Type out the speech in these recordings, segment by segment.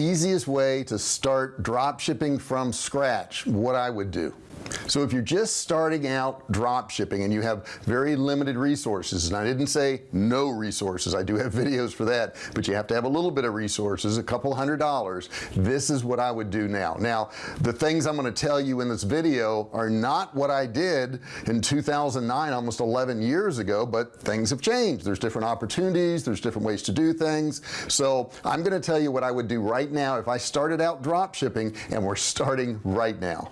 easiest way to start drop shipping from scratch what I would do. So if you're just starting out drop shipping and you have very limited resources and I didn't say no resources I do have videos for that but you have to have a little bit of resources a couple hundred dollars this is what I would do now. Now the things I'm going to tell you in this video are not what I did in 2009 almost 11 years ago but things have changed. There's different opportunities there's different ways to do things. So I'm going to tell you what I would do right now if I started out drop shipping and we're starting right now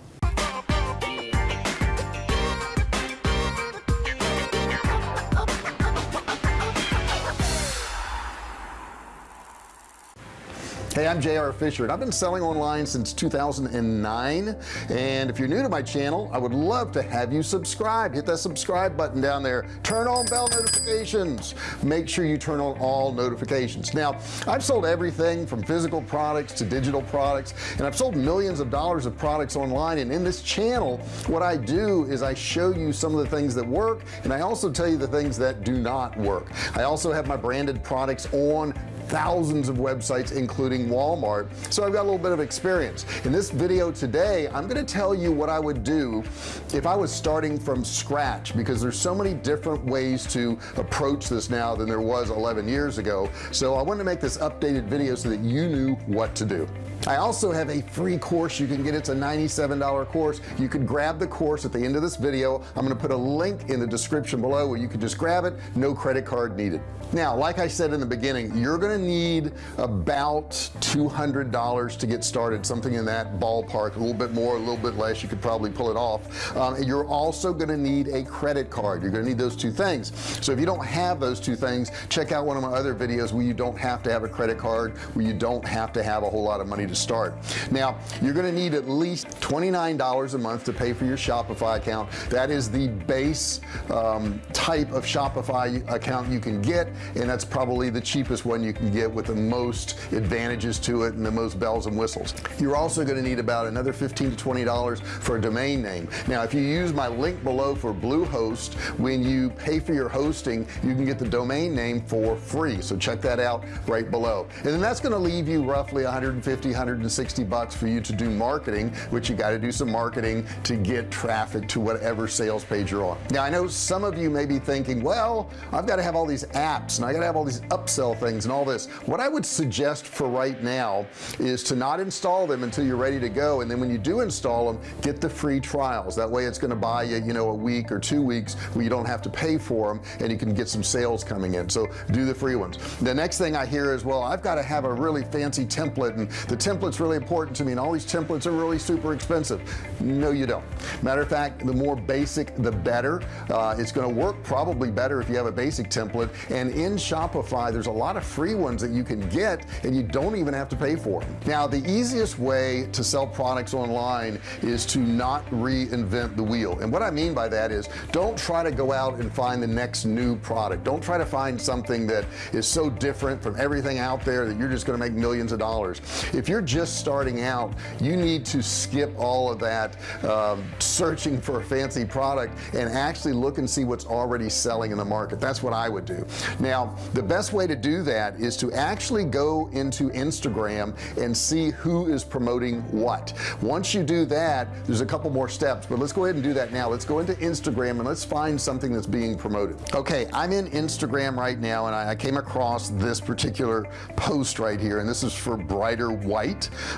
hey I'm JR Fisher and I've been selling online since 2009 and if you're new to my channel I would love to have you subscribe. Hit that subscribe button down there. Turn on bell notifications. Make sure you turn on all notifications. Now I've sold everything from physical products to digital products and I've sold millions of dollars of products online. And in this channel what I do is I show you some of the things that work and I also tell you the things that do not work. I also have my branded products on thousands of websites including Walmart. So I've got a little bit of experience. In this video today I'm going to tell you what I would do if I was starting from scratch because there's so many different ways to approach this now than there was 11 years ago. So I wanted to make this updated video so that you knew what to do I also have a free course. You can get it's a $97 course. You could grab the course at the end of this video. I'm going to put a link in the description below where you can just grab it. No credit card needed. Now like I said in the beginning you're gonna need about $200 to get started something in that ballpark a little bit more a little bit less. You could probably pull it off. Um, you're also gonna need a credit card. You're gonna need those two things. So if you don't have those two things check out one of my other videos where you don't have to have a credit card where you don't have to have a whole lot of money to start. Now you're gonna need at least $29 a month to pay for your Shopify account. That is the base um, type of Shopify account you can get and that's probably the cheapest one you can get with the most advantages to it and the most bells and whistles. You're also going to need about another 15 to 20 dollars for a domain name. Now if you use my link below for Bluehost when you pay for your hosting you can get the domain name for free. So check that out right below. And then that's going to leave you roughly 150 160 bucks for you to do marketing which you got to do some marketing to get traffic to whatever sales page you're on. Now I know some of you may be thinking well I've got to have all these apps and I gotta have all these upsell things and all this. What I would suggest for right now is to not install them until you're ready to go and then when you do install them get the free trials. That way it's going to buy you you know a week or two weeks where you don't have to pay for them and you can get some sales coming in. So do the free ones. The next thing I hear is well I've got to have a really fancy template and the template's really important to me and all these templates are really super expensive. No you don't. Matter of fact the more basic the better. Uh, it's going to work probably better if you have a basic template. And in Shopify there's a lot of free ones that you can get and you don't even have to pay for them now the easiest way to sell products online is to not reinvent the wheel. And what I mean by that is don't try to go out and find the next new product. Don't try to find something that is so different from everything out there that you're just going to make millions of dollars. If you're just starting out you need to skip all of that um, searching for a fancy product and actually look and see what's already selling in the market. That's what I would do. Now the best way to do that is to actually go into Instagram and see who is promoting what. Once you do that there's a couple more steps but let's go ahead and do that now. Let's go into Instagram and let's find something that's being promoted. Okay I'm in Instagram right now and I, I came across this particular post right here and this is for brighter white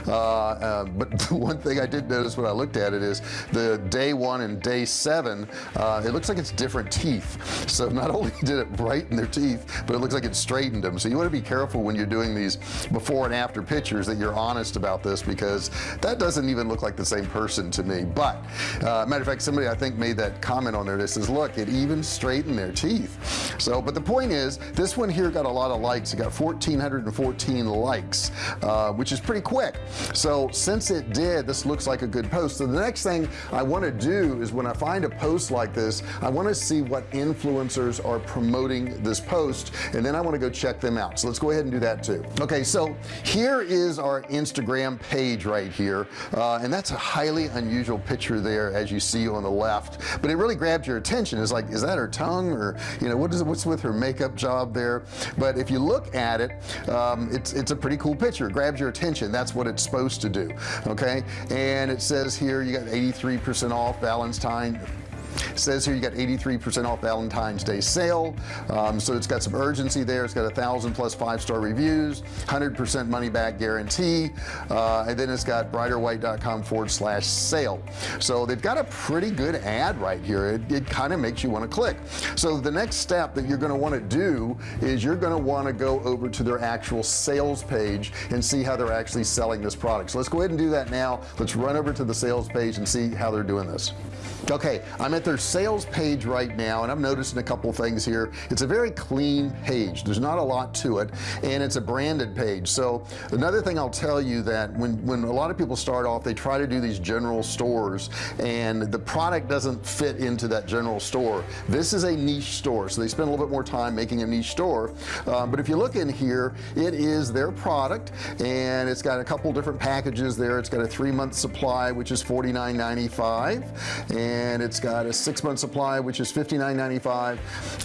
uh, uh, but one thing I did notice when I looked at it is the day one and day seven uh, it looks like it's different teeth. So not only did it brighten their teeth teeth but it looks like it straightened them. So you want to be careful when you're doing these before and after pictures that you're honest about this because that doesn't even look like the same person to me. But uh, matter of fact somebody I think made that comment on there that says look it even straightened their teeth. So but the point is this one here got a lot of likes. It got 1414 likes uh, which is pretty quick. So since it did this looks like a good post. So the next thing I want to do is when I find a post like this I want to see what influencers are promoting this post post and then I want to go check them out. So let's go ahead and do that too. Okay so here is our Instagram page right here uh, and that's a highly unusual picture there as you see on the left. But it really grabbed your attention. It's like is that her tongue or you know what is it what's with her makeup job there? But if you look at it um, it's it's a pretty cool picture. It grabs your attention and that's what it's supposed to do okay? And it says here you got 83% off Valentine it says here you got 83% off Valentine's Day sale. Um, so it's got some urgency there. It's got a thousand plus five-star reviews 100% money back guarantee uh, and then it's got brighterwhite.com forward slash sale. So they've got a pretty good ad right here. It, it kind of makes you want to click. So the next step that you're going to want to do is you're going to want to go over to their actual sales page and see how they're actually selling this product. So let's go ahead and do that now. Let's run over to the sales page and see how they're doing this. Okay I'm at their sales page right now and I'm noticing a couple things here. It's a very clean page. There's not a lot to it and it's a branded page. So another thing I'll tell you that when when a lot of people start off they try to do these general stores and the product doesn't fit into that general store. This is a niche store so they spend a little bit more time making a niche store. Um, but if you look in here it is their product and it's got a couple different packages there. It's got a three-month supply which is $49.95 and and it's got a six-month supply which is $59.95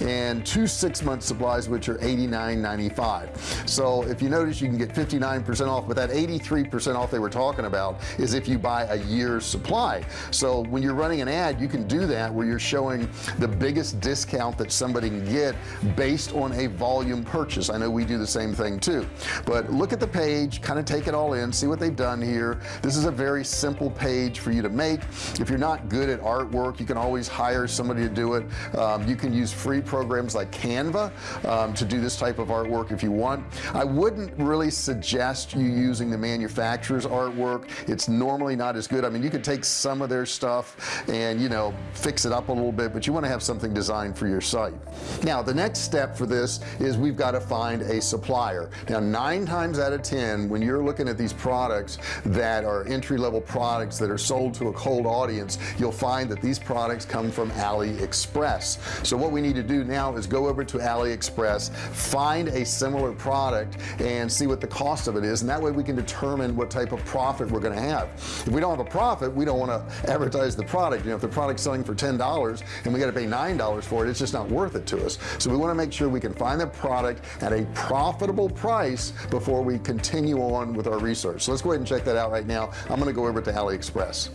and two six-month supplies which are $89.95 so if you notice you can get 59% off but that 83% off they were talking about is if you buy a year's supply. So when you're running an ad you can do that where you're showing the biggest discount that somebody can get based on a volume purchase. I know we do the same thing too. But look at the page kind of take it all in see what they've done here. This is a very simple page for you to make. If you're not good at artwork you can always hire somebody to do it. Um, you can use free programs like Canva um, to do this type of artwork if you want. I wouldn't really suggest you using the manufacturer's artwork. It's normally not as good. I mean you could take some of their stuff and you know fix it up a little bit but you want to have something designed for your site. Now the next step for this is we've got to find a supplier. Now nine times out of ten when you're looking at these products that are entry-level products that are sold to a cold audience you'll find that these products come from AliExpress. So what we need to do now is go over to AliExpress find a similar product and see what the cost of it is. And that way we can determine what type of profit we're going to have. If we don't have a profit we don't want to advertise the product. You know if the product's selling for ten dollars and we got to pay nine dollars for it it's just not worth it to us. So we want to make sure we can find the product at a profitable price before we continue on with our research. So let's go ahead and check that out right now. I'm going to go over to AliExpress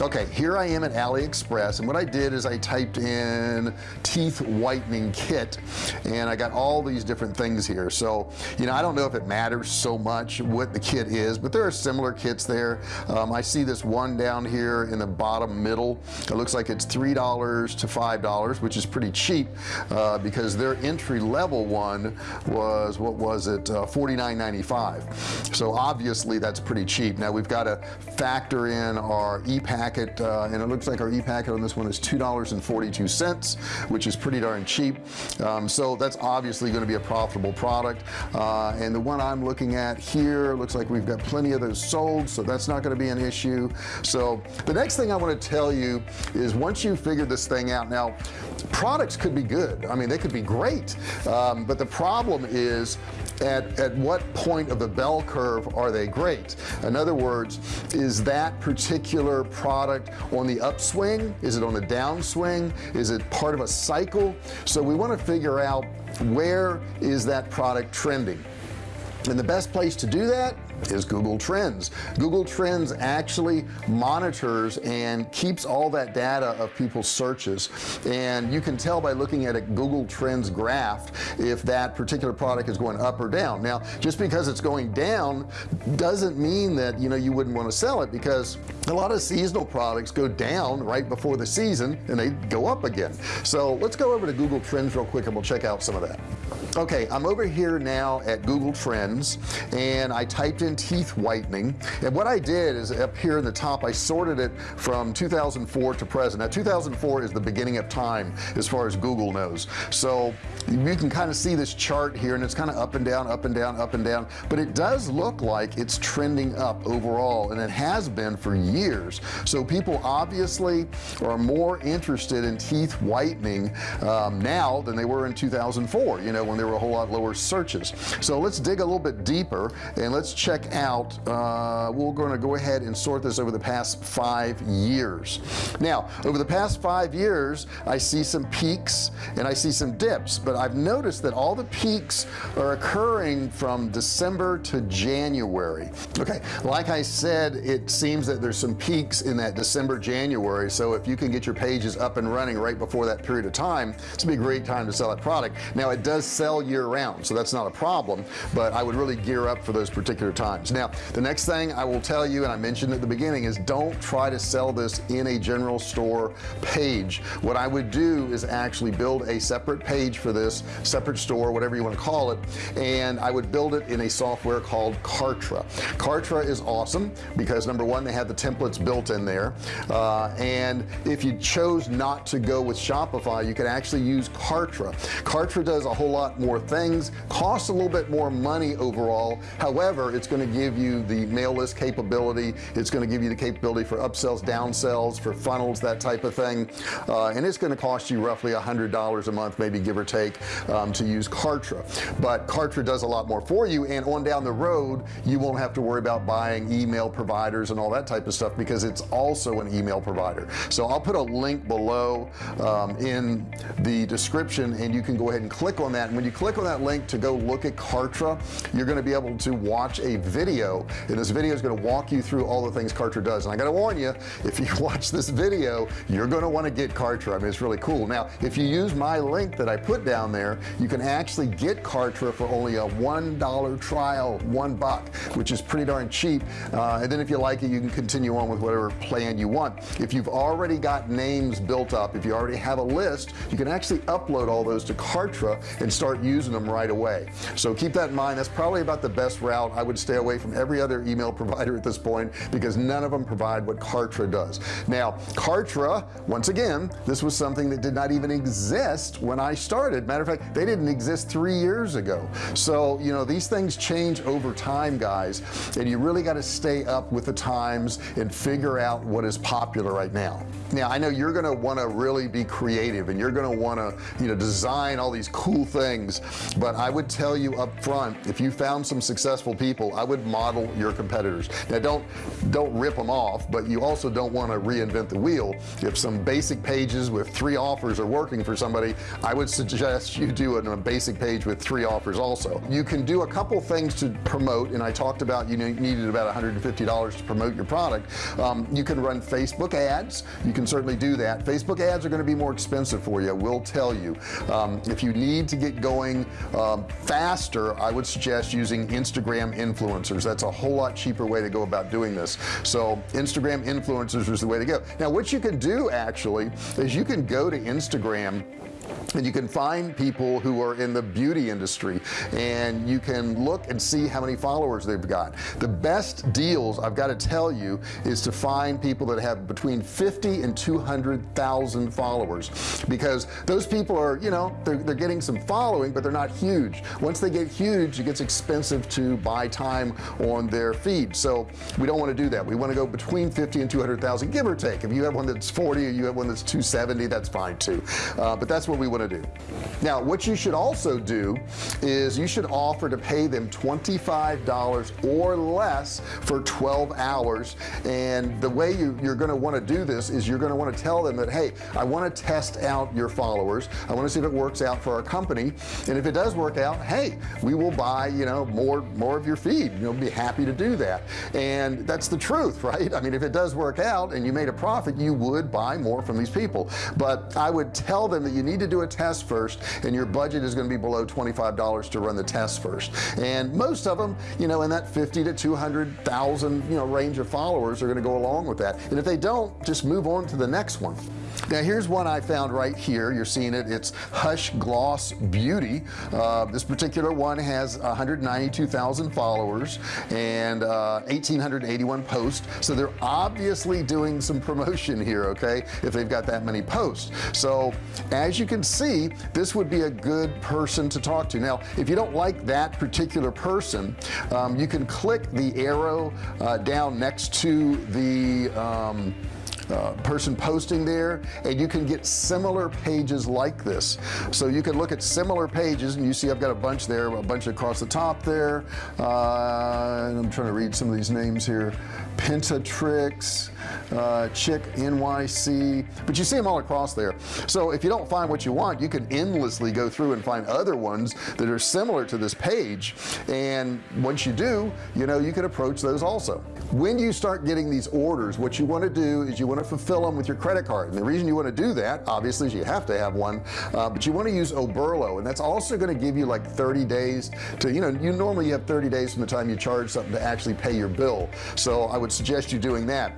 okay here I am at AliExpress and what I did is I typed in teeth whitening kit and I got all these different things here. So you know I don't know if it matters so much what the kit is but there are similar kits there. Um, I see this one down here in the bottom middle. It looks like it's three dollars to five dollars which is pretty cheap uh, because their entry-level one was what was it uh, 49.95 so obviously that's pretty cheap. Now we've got to factor in our e-pack packet uh, and it looks like our e-packet on this one is two dollars and 42 cents which is pretty darn cheap. Um, so that's obviously going to be a profitable product. Uh, and the one I'm looking at here looks like we've got plenty of those sold so that's not going to be an issue. So the next thing I want to tell you is once you figure this thing out now products could be good. I mean they could be great. Um, but the problem is at at what point of the bell curve are they great? In other words is that particular product on the upswing? Is it on the downswing? Is it part of a cycle? So we want to figure out where is that product trending. And the best place to do that is Google Trends. Google Trends actually monitors and keeps all that data of people's searches. And you can tell by looking at a Google Trends graph if that particular product is going up or down. Now just because it's going down doesn't mean that you know you wouldn't want to sell it because a lot of seasonal products go down right before the season and they go up again. So let's go over to Google Trends real quick and we'll check out some of that okay I'm over here now at Google Trends and I typed in teeth whitening. And what I did is up here in the top I sorted it from 2004 to present. Now 2004 is the beginning of time as far as Google knows. So you can kind of see this chart here and it's kind of up and down up and down up and down. But it does look like it's trending up overall and it has been for years. So people obviously are more interested in teeth whitening um, now than they were in 2004 you know when they there were a whole lot lower searches. So let's dig a little bit deeper and let's check out uh, we're going to go ahead and sort this over the past five years. Now over the past five years I see some peaks and I see some dips but I've noticed that all the peaks are occurring from December to January. Okay like I said it seems that there's some peaks in that December January so if you can get your pages up and running right before that period of time it's a great time to sell that product. Now it does sell year-round so that's not a problem but I would really gear up for those particular times. Now the next thing I will tell you and I mentioned at the beginning is don't try to sell this in a general store page. What I would do is actually build a separate page for this separate store whatever you want to call it and I would build it in a software called Kartra. Kartra is awesome because number one they have the templates built in there uh, and if you chose not to go with Shopify you can actually use Kartra. Kartra does a whole lot more things costs a little bit more money overall. However it's going to give you the mail list capability. It's going to give you the capability for upsells downsells for funnels that type of thing. Uh, and it's going to cost you roughly a hundred dollars a month maybe give or take um, to use Kartra. But Kartra does a lot more for you and on down the road you won't have to worry about buying email providers and all that type of stuff because it's also an email provider. So I'll put a link below um, in the description and you can go ahead and click on that. And when you click on that link to go look at Kartra you're going to be able to watch a video and this video is going to walk you through all the things Kartra does. And I gotta warn you if you watch this video you're going to want to get Kartra. I mean it's really cool. Now if you use my link that I put down there you can actually get Kartra for only a one dollar trial one buck which is pretty darn cheap. Uh, and then if you like it you can continue on with whatever plan you want. If you've already got names built up if you already have a list you can actually upload all those to Kartra and start using them right away. So keep that in mind. That's probably about the best route. I would stay away from every other email provider at this point because none of them provide what Kartra does. Now Kartra once again this was something that did not even exist when I started. Matter of fact they didn't exist three years ago. So you know these things change over time guys and you really got to stay up with the times and figure out what is popular right now. Now I know you're gonna want to really be creative and you're gonna want to you know design all these cool things but I would tell you up front if you found some successful people I would model your competitors. Now don't don't rip them off but you also don't want to reinvent the wheel. If some basic pages with three offers are working for somebody I would suggest you do a basic page with three offers also. You can do a couple things to promote and I talked about you needed about $150 to promote your product. Um, you can run Facebook ads. You can certainly do that. Facebook ads are going to be more expensive for you we'll tell you. Um, if you need to get going um, faster I would suggest using Instagram influencers. That's a whole lot cheaper way to go about doing this. So Instagram influencers is the way to go. Now what you can do actually is you can go to Instagram and you can find people who are in the beauty industry and you can look and see how many followers they've got. The best deals I've got to tell you is to find people that have between 50 and 200,000 followers. Because those people are you know they're, they're getting some following but they're not huge. Once they get huge it gets expensive to buy time on their feed. So we don't want to do that. We want to go between 50 and 200,000 give or take. If you have one that's 40 or you have one that's 270 that's fine too. Uh, but that's what we want to do. Now what you should also do is you should offer to pay them $25 or less for 12 hours. And the way you, you're going to want to do this is you're going to want to tell them that hey I want to test out your followers. I want to see if it works out for our company. And if it does work out hey we will buy you know more more of your feed. You'll be happy to do that. And that's the truth right? I mean if it does work out and you made a profit you would buy more from these people. But I would tell them that you need to do a test first and your budget is going to be below $25 to run the test first. And most of them you know in that 50 to 200,000 you know range of followers are going to go along with that. And if they don't just move on to the next one. Now here's one I found right here. You're seeing it. It's Hush Gloss Beauty. Uh, this particular one has 192,000 followers and uh, 1881 posts. So they're obviously doing some promotion here okay if they've got that many posts. So as you can see this would be a good person to talk to. Now if you don't like that particular person um, you can click the arrow uh, down next to the um, uh, person posting there and you can get similar pages like this. So you can look at similar pages and you see I've got a bunch there a bunch across the top there. Uh, I'm trying to read some of these names here. Pentatrix uh, Chick NYC but you see them all across there. So if you don't find what you want you can endlessly go through and find other ones that are similar to this page. And once you do you know you can approach those also. When you start getting these orders? What you want to do is you want to fulfill them with your credit card. And the reason you want to do that obviously is you have to have one uh, but you want to use Oberlo. And that's also going to give you like 30 days to you know you normally have 30 days from the time you charge something to actually pay your bill. So I would suggest you doing that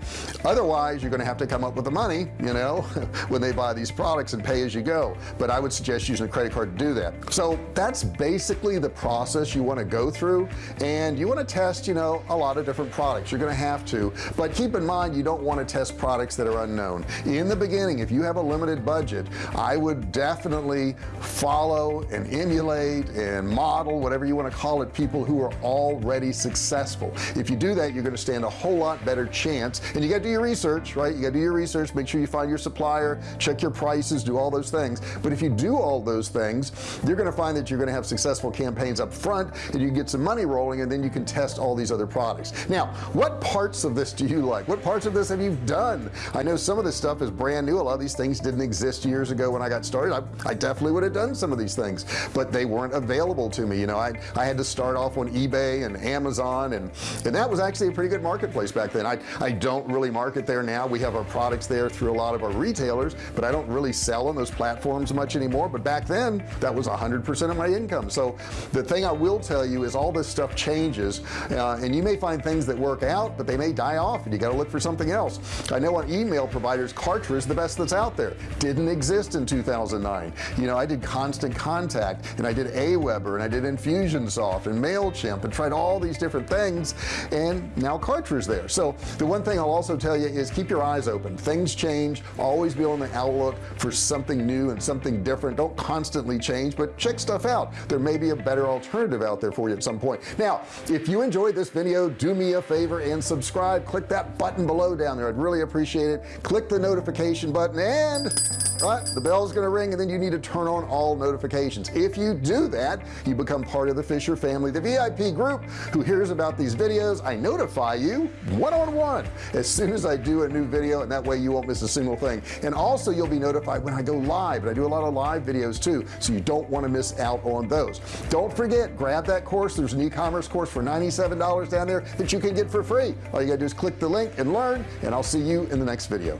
otherwise you're going to have to come up with the money you know when they buy these products and pay as you go. But I would suggest using a credit card to do that. So that's basically the process you want to go through and you want to test you know a lot of different products. You're gonna have to. But keep in mind you don't want to test products that are unknown. In the beginning if you have a limited budget I would definitely follow and emulate and model whatever you want to call it people who are already successful. If you do that you're going to stand a whole lot better chance and you got to do your research right? You got to do your research make sure you find your supplier check your prices do all those things. But if you do all those things you're going to find that you're going to have successful campaigns up front and you get some money rolling and then you can test all these other products. Now what parts of this do you like? What parts of this have you done? I know some of this stuff is brand new. A lot of these things didn't exist years ago when I got started. I, I definitely would have done some of these things but they weren't available to me. You know I, I had to start off on eBay and Amazon and and that was actually a pretty good marketplace back then. I, I don't really market there now. We have our products there through a lot of our retailers but I don't really sell on those platforms much anymore. But back then that was hundred percent of my income. So the thing I will tell you is all this stuff changes uh, and you may find things that work out but they may die off and you got to look for something else. I know on email providers Kartra is the best that's out there. Didn't exist in 2009 you know I did constant contact and I did Aweber and I did Infusionsoft and MailChimp and tried all these different things and now Kartra is there. So the one thing I'll also tell you is keep your eyes open. Things change. Always be on the outlook for something new and something different. Don't constantly change but check stuff out. There may be a better alternative out there for you at some point. Now if you enjoyed this video do me a favor and subscribe. Click that button below down there. I'd really appreciate it. Click the notification button and right? The bell is going to ring and then you need to turn on all notifications. If you do that you become part of the Fisher family the VIP group who hears about these videos. I notify you one-on-one -on -one, as soon as I do a new video and that way you won't miss a single thing. And also you'll be notified when I go live and I do a lot of live videos too so you don't want to miss out on those. Don't forget grab that course. There's an e-commerce course for $97 down there that you can get for free. All you gotta do is click the link and learn and I'll see you in the next video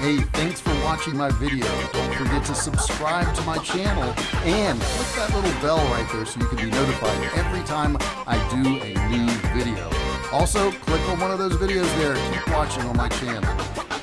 hey thanks for watching my video. Don't forget to subscribe to my channel and click that little bell right there so you can be notified every time I do a new video. Also click on one of those videos there. Keep watching on my channel